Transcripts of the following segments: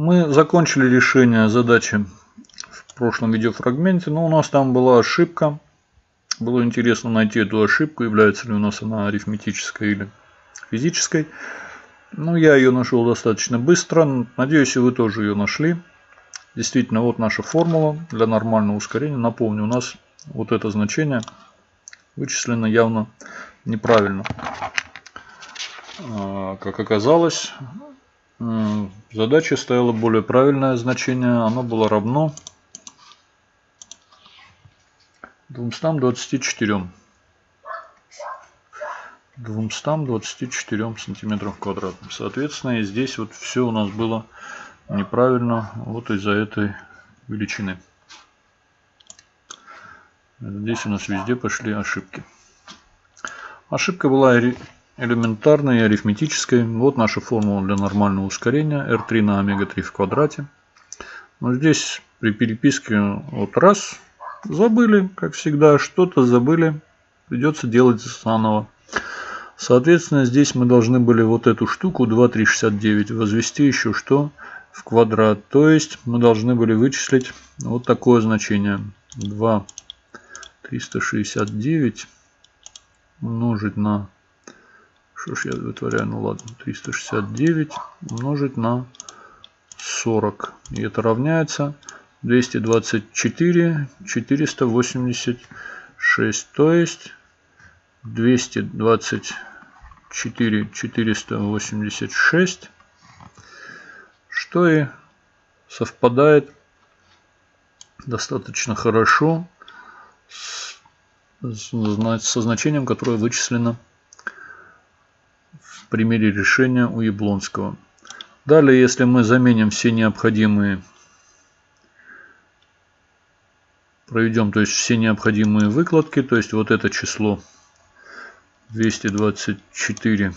Мы закончили решение задачи в прошлом видеофрагменте, но у нас там была ошибка. Было интересно найти эту ошибку, является ли у нас она арифметической или физической. Ну, я ее нашел достаточно быстро. Надеюсь, и вы тоже ее нашли. Действительно, вот наша формула для нормального ускорения. Напомню, у нас вот это значение вычислено явно неправильно. А, как оказалось, задача стояла более правильное значение. Оно было равно 224. 224 сантиметров квадратных. Соответственно, и здесь вот все у нас было неправильно вот из-за этой величины. Здесь у нас везде пошли ошибки. Ошибка была элементарной и арифметической. Вот наша формула для нормального ускорения. R3 на омега-3 в квадрате. Но здесь при переписке вот раз забыли, как всегда, что-то забыли. Придется делать заново. Соответственно, здесь мы должны были вот эту штуку 2,369 возвести еще что? В квадрат. То есть мы должны были вычислить вот такое значение. 2,369 умножить на что ж я вытворяю? Ну ладно. 369 умножить на 40. И это равняется 224 486. То есть 224 486. Что и совпадает достаточно хорошо с, со значением, которое вычислено примере решения у Яблонского. Далее, если мы заменим все необходимые, проведем то есть все необходимые выкладки, то есть вот это число 224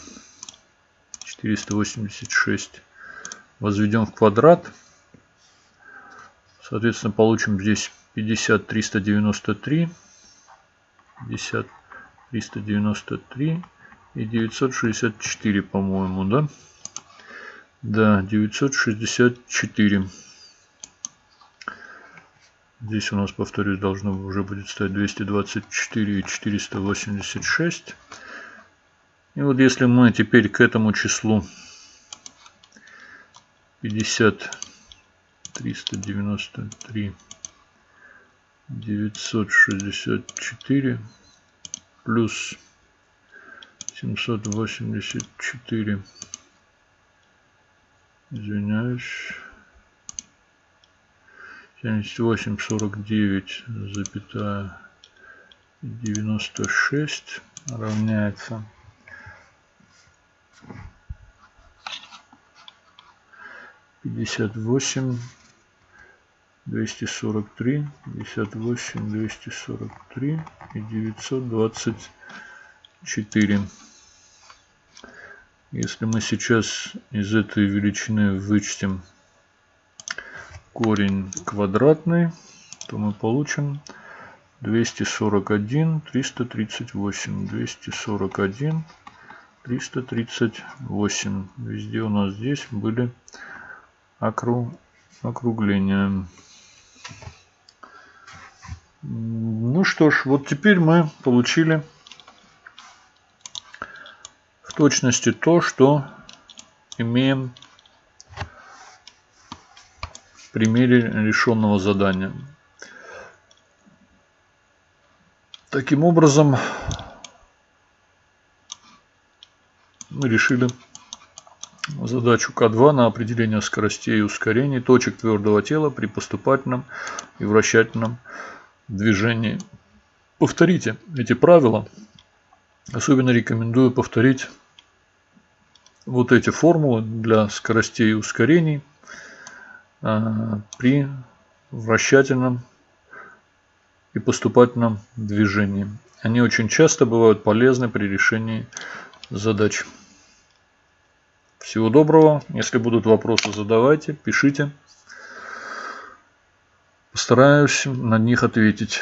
486 возведем в квадрат, соответственно получим здесь 50 393 50 393 и 964, по-моему, да? Да, 964. Здесь у нас, повторюсь, должно уже будет стоять 224 и 486. И вот если мы теперь к этому числу 50 393 964 плюс 784 извиняюсь. 78 49 запятая 96 равняется. 58 243 58 243 и 924 если мы сейчас из этой величины вычтем корень квадратный, то мы получим 241 338. 241 338. Везде у нас здесь были округ... округления. Ну что ж, вот теперь мы получили точности то, что имеем в примере решенного задания. Таким образом, мы решили задачу К2 на определение скоростей и ускорений точек твердого тела при поступательном и вращательном движении. Повторите эти правила. Особенно рекомендую повторить вот эти формулы для скоростей и ускорений а, при вращательном и поступательном движении. Они очень часто бывают полезны при решении задач. Всего доброго. Если будут вопросы, задавайте, пишите. Постараюсь на них ответить.